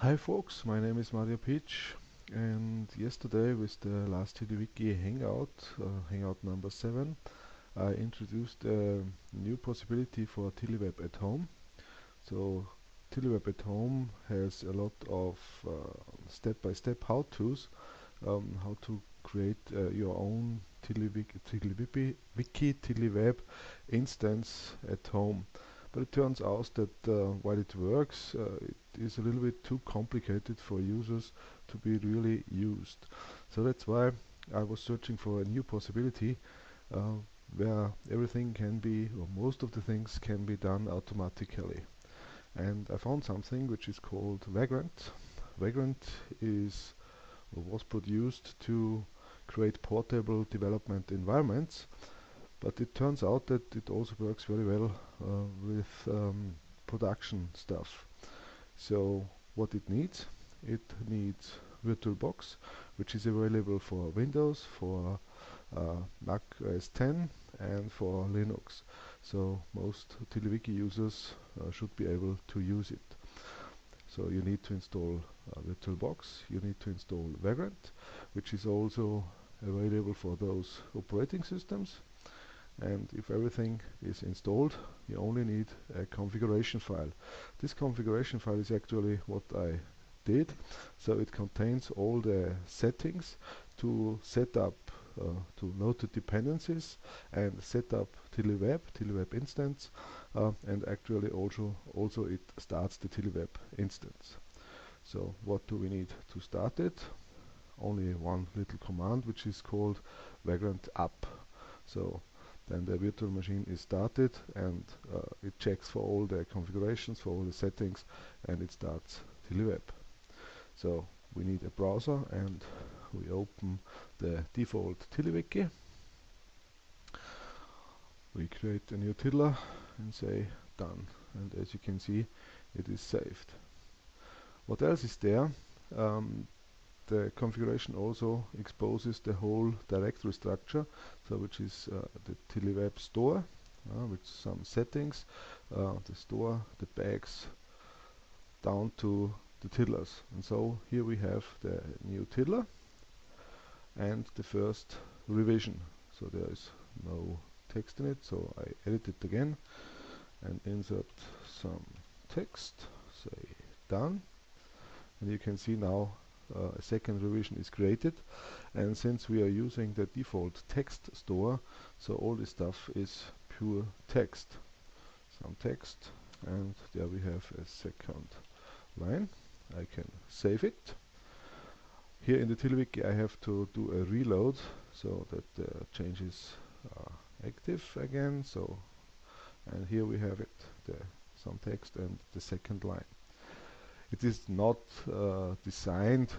Hi folks, my name is Mario Pitsch and yesterday with the last TiddlyWiki Hangout, uh, Hangout number 7, I introduced a new possibility for TiddlyWeb at home. So TiddlyWeb at home has a lot of uh, step-by-step uh, how-tos, um, how to create uh, your own TiddlyWiki, TiddlyWiki, TiddlyWeb instance at home. But it turns out that uh, while it works, uh, it is a little bit too complicated for users to be really used. So that's why I was searching for a new possibility uh, where everything can be, or most of the things can be done automatically. And I found something which is called Vagrant. Vagrant is was produced to create portable development environments but it turns out that it also works very well uh, with um, production stuff. So what it needs? It needs VirtualBox, which is available for Windows, for uh, Mac OS 10 and for Linux. So most TiddlyWiki users uh, should be able to use it. So you need to install uh, VirtualBox, you need to install Vagrant, which is also available for those operating systems and if everything is installed you only need a configuration file. This configuration file is actually what I did. So it contains all the settings to set up uh, to the dependencies and set up TiddlyWeb, TiddlyWeb instance uh, and actually also also it starts the TiddlyWeb instance. So what do we need to start it? Only one little command which is called vagrant up. So then the virtual machine is started and uh, it checks for all the configurations, for all the settings and it starts TiddlyWeb. So we need a browser and we open the default TiddlyWiki. We create a new tiddler and say done and as you can see it is saved. What else is there? Um, the configuration also exposes the whole directory structure, so which is uh, the TiddlyWeb store, uh, with some settings, uh, the store, the bags, down to the tiddlers. And so here we have the new tiddler and the first revision. So there is no text in it, so I edit it again and insert some text, say done. And you can see now uh, a second revision is created. And since we are using the default text store so all this stuff is pure text. Some text and there we have a second line. I can save it. Here in the TiddlyWiki I have to do a reload so that the changes are active again. So and here we have it the some text and the second line it is not uh, designed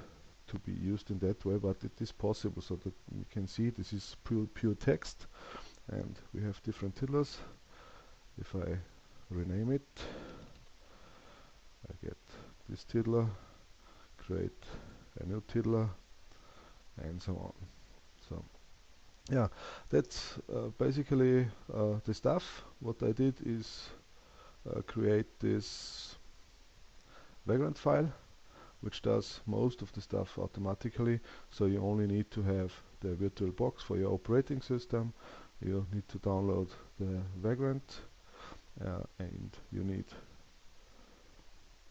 to be used in that way, but it is possible so that you can see this is pure, pure text and we have different tiddlers. If I rename it, I get this tiddler, create a new tiddler and so on. So yeah, that's uh, basically uh, the stuff. What I did is uh, create this vagrant file which does most of the stuff automatically so you only need to have the virtual box for your operating system you need to download the vagrant uh, and you need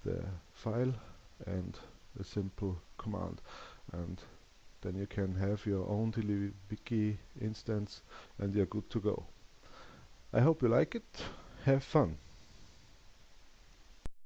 the file and a simple command and then you can have your own TiddlyWiki instance and you're good to go. I hope you like it. Have fun.